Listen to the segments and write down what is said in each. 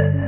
Yeah.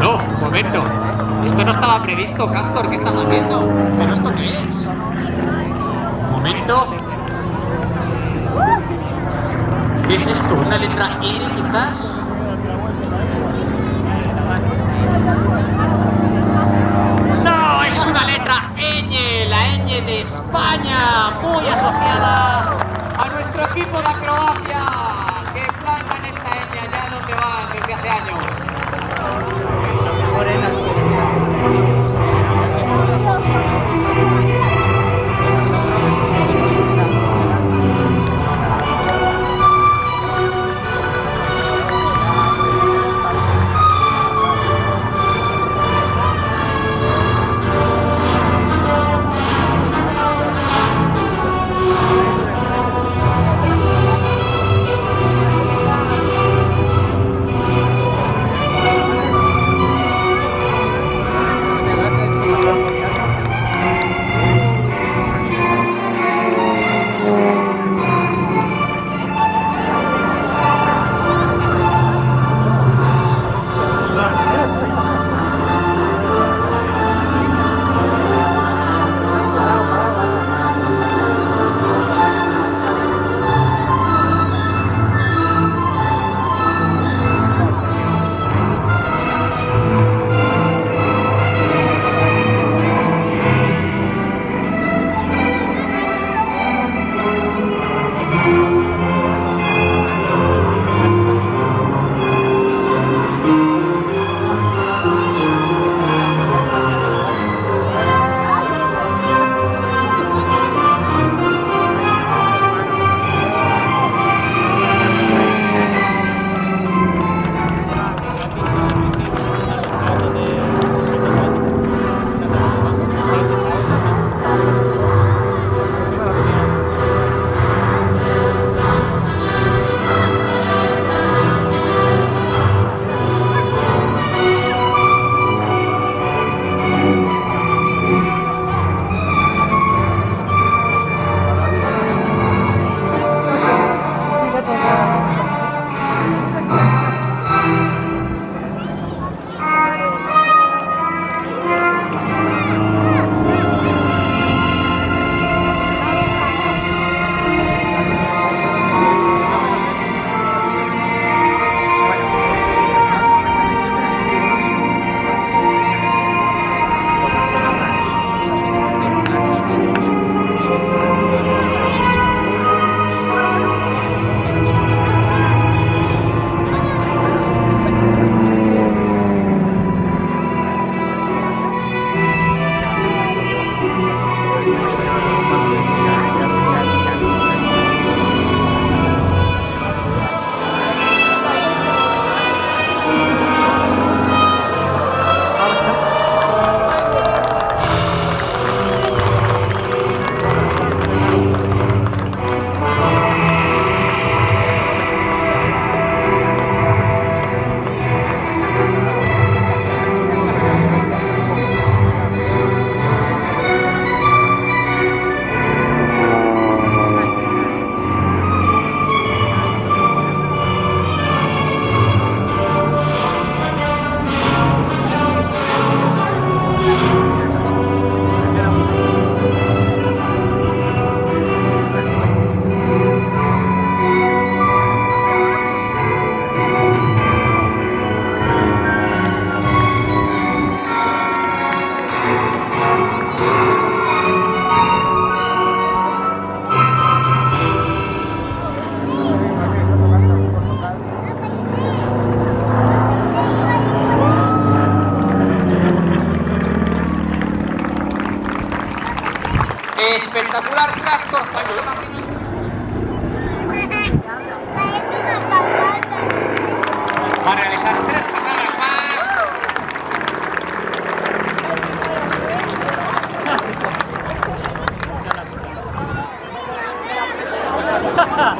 No, un momento. Esto no estaba previsto, Castor. ¿Qué estás haciendo? ¿Pero esto qué es? Un momento. ¿Qué es esto? ¿Una letra N quizás? No, es una letra ñ, la ñ de España, muy asociada a nuestro equipo de acrobacia,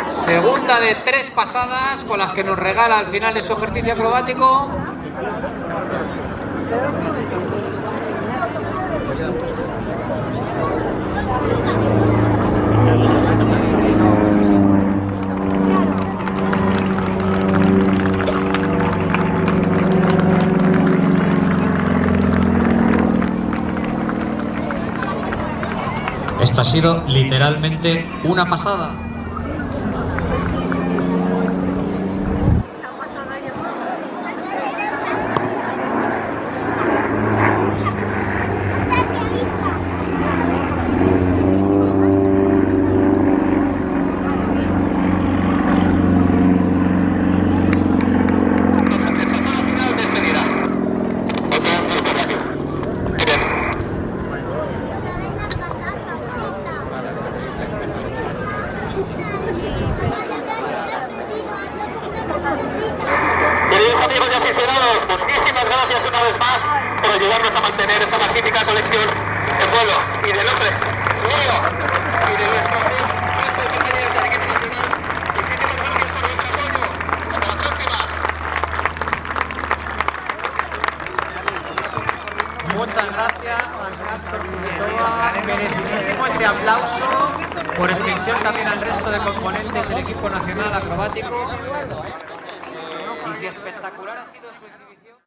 Segunda de tres pasadas con las que nos regala al final de su ejercicio acrobático. Sido literalmente una pasada. Queridos amigos y aficionados, muchísimas gracias una vez más por ayudarnos a mantener esta magnífica colección en vuelo y del hombre mío y de nuestro de compañeros del equipo nacional. Muchísimas gracias. Muchas gracias al Casper Figueroa, merecidísimo ese aplauso, por extensión también al resto de componentes del equipo nacional acrobático. Y si espectacular ha sido su.